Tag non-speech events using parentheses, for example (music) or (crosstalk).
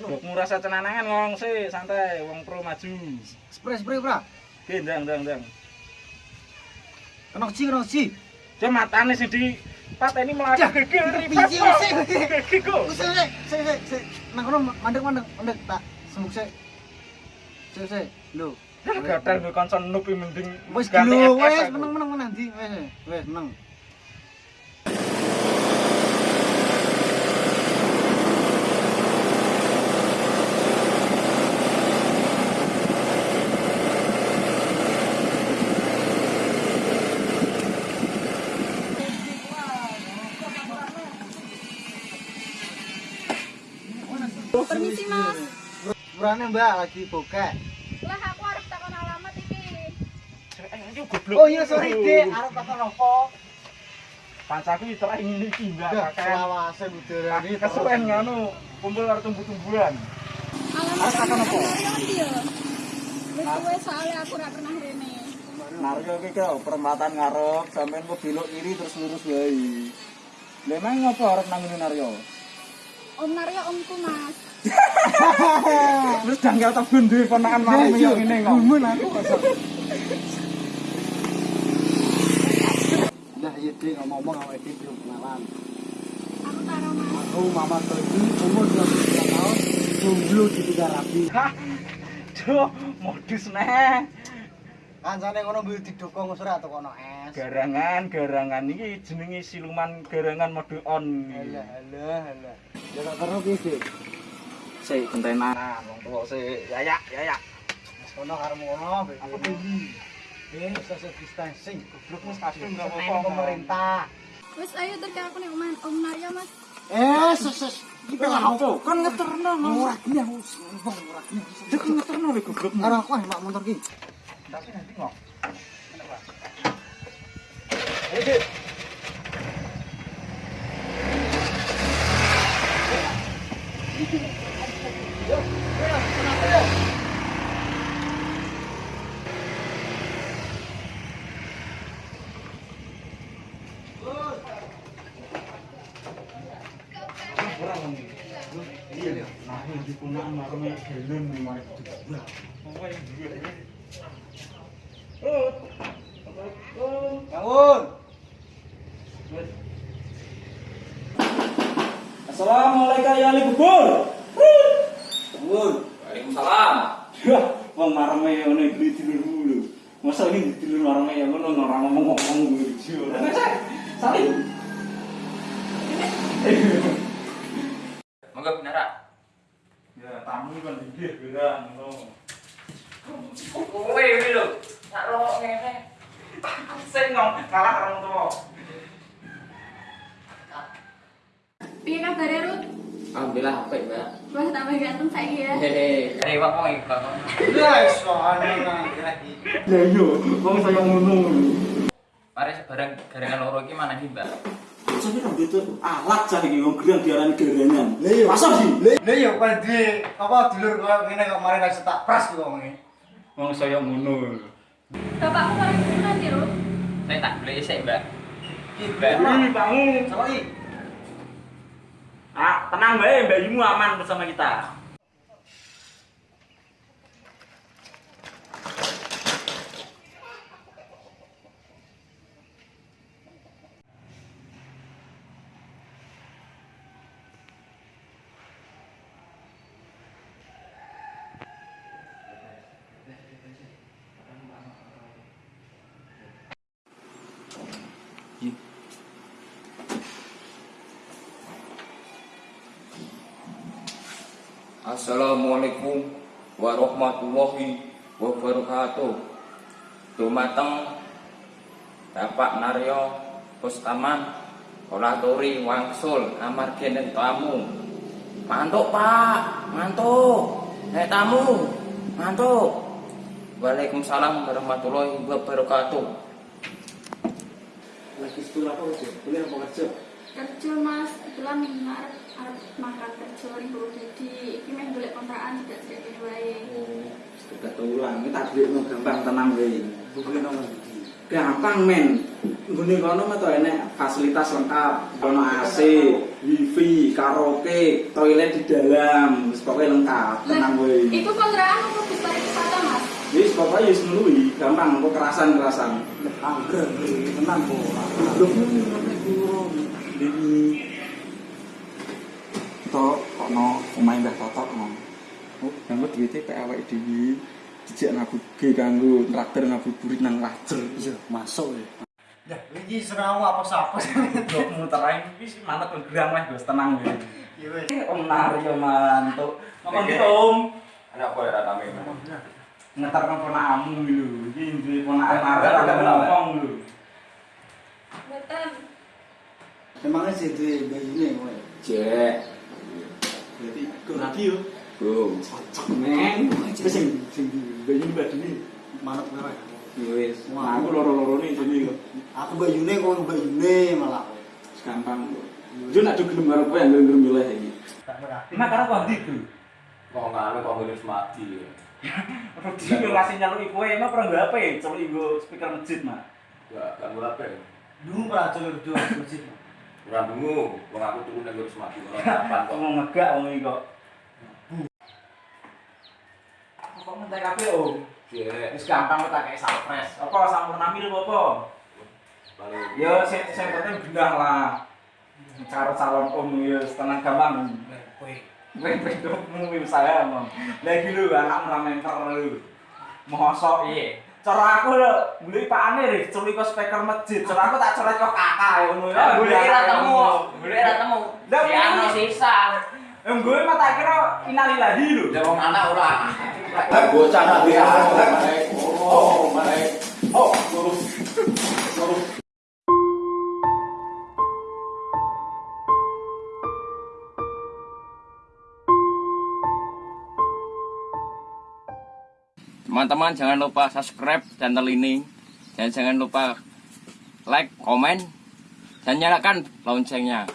Bokmu rasa cenanangan ngomong sih, santai, wong pro maju. Spray spray ora. Oke, ndang ndang ndang. Kena ji kena ji. Dia matane sing di pateni melaku Dah, gegel biji sih. Gegel kok. Sik sik sik sik sik. Nang kono mandek mandek mandek tak sembuk sik. Sik sik. Lho. Gatel gue kanca noob iki mending Wis ganti lho, FF wis aku. meneng meneng meneng di wis wis meneng. Urane Mbak lagi bokek. Lah aku harus takon alamat iki. Ayo goblok. Oh iya sorry Dek, arep takon apa? Pancaku iki terai ngene iki, Mbak. Selawase buderani. Kesuwen ngono, kumpul karo tumbuh-tumbuhan. Alamat Harus takon apa? Wis soalnya aku ora pernah rene. Naryo iki kok perempatan ngarep, sampean kok belok kiri terus lurus wae. Lah emang ngopo arep nang Naryo? Om Naryo omku, Mas. Terus janggal tebun duwe ponakan marung yo ngene kok. Gumun aku kok. Nah, iya Dek ngomong-ngomong awake iki belum kenalan. Aku karo Mas. Aku Mama Toji umur 29 tahun, jomblo di tiga rapi. Hah. Duh, modus neh. Kancane ngono mbok didukung wis ora kono es. Garangan, garangan iki jenenge siluman garangan mode on. Alah, alah, alah. Ya tak karo Dik? Sik gentenan wong tuwa sik. Ya ya ya ya. Wis kono karo ngono, apa iki? Eh, social distancing. Goblok wis kadung apa-apa. pemerintah. Wis ayo terus aku ning oman Om Naryo, Mas. Eh, sus sus. Iki apa? Kan ngeterno Murah gini aku ngomong murah gini. Dek ngeterno lho goblok. Karo aku mak motor ki. Tapi nanti kok. Ayo, Dik. Iya, nah marme nih mari yang duwe? Oh. Bangun. Assalamualaikum ya Ali Bubur. Bangun. Waalaikumsalam. Wah, wong marme iki lho. Masa ini dilur marme ya ngono ora ngomong-ngomong. (laughs) (laughs) Monggo binara. Ya, tamu kan inggih beda ngono. Kowe iki lho. Tak rokok ngene. Sing ngom kalah karo wong tuwa. Piye kabare, Rut? Alhamdulillah apik, Mbak. Wah, tambah ganteng saiki ya. Hehe. Eh, wong wong iki, Bang. Sono nang lagi. Lah iya, wong saya ngono. Mari sebarang garangan loro iki mana iki, Mbak? Jadi kan itu alat cah iki wong gerang diarani garangan. Lah iya. Masa sih? Lah iya kan di apa dulur koyo ngene kok mari tak tak pras kok ngene. Wong saya ngono. Bapakmu seneng nanti, Rut. Saya tak beli sik, Mbak. Iki Mbak. Ini bangun. Sama iki. Ah, tenang bae, bayimu aman bersama kita. Assalamualaikum warahmatullahi wabarakatuh. Dumateng Bapak Naryo Pustaman Olatori Wangsul amargi enten tamu. Mantuk, Pak. Mantuk. Nek tamu. Mantuk. Waalaikumsalam warahmatullahi wabarakatuh. Lagi sekolah apa aja? Kuliah apa kerja? Kerja, Mas. Kebetulan arep harus makan kerja ribu jadi ini main boleh kontrakan tidak jadi dua ya oh, sudah tulang kita beli mau gampang tenang beli bukan gampang men Gini kono mah tuh enak fasilitas lengkap, kono AC, wifi, karaoke, toilet di dalam, pokoknya lengkap, tenang gue. Itu kontrakan aku bisa wisata mas? Jadi pokoknya yes, melalui, gampang, aku kerasan kerasan. Angker, tenang kok. Belum, belum, belum. Tok, kono omahe Mbah Totok ngomong. Oh, nganggo duwite pek awake dhewe. Dijak ngabuge kanggo traktir ngabuburit nang Wajer. Iya, masuk ya. Ya, iki serawu apa sapa sih? Dok muterain wis manut gerang wis Gus tenang kowe. Iya wes. Om Naryo mantuk. Ngomong Om. Anak kowe ra tame. Ngetar kan ponakamu lho. Iki duwe ponakan Eh, enggak, ada ngomong lho. Betul. Emangnya sih duwe bayune kowe. Cek. Rapi yo. Bro. Cocok Neng, wis sing sing bayi badune. manut kowe. Wis, aku loro-lorone kok. Aku bayune kok bayune malah. Gampang kok. Yo nak gelem karo kowe yang gelem milih iki. Ora. Nah, karo kok ndi, Bro? Kok nganu kok ngene mati. (laughs) Rudi ngasih nyaluki kowe emang pernah nggo HP, coba nggo speaker masjid, Mak. Enggak, kan berapa? Dulu pernah jalur dua masjid. Ora dungu, wong aku turun nang ngurus mati ora (laughs) kapan kok. Ngegak wong iki kok. Kok ngentek kabeh, Om? Wis gampang kok tak kayak surprise. Apa sampurna mil apa? Paling Ya sing sing penting gendah lah. Karo calon om ya tenang gampang. Kowe Kowe bedokmu wis saya emang. Lagi lu anak meramenter lu. Mosok iya. Cara aku lho, mulai Pak Ane rek culik ke speaker masjid. Cara aku tak coret kok kakak ya ngono ya. Boleh ra temu, boleh ra temu. Si ano sisa. Em gue mah tak kira inalillahi lho. Ya wong anak ora. Bocah nak dia. Oh, mereka. Oh, lurus. Lurus. Teman-teman jangan lupa subscribe channel ini dan jangan lupa like, komen dan nyalakan loncengnya.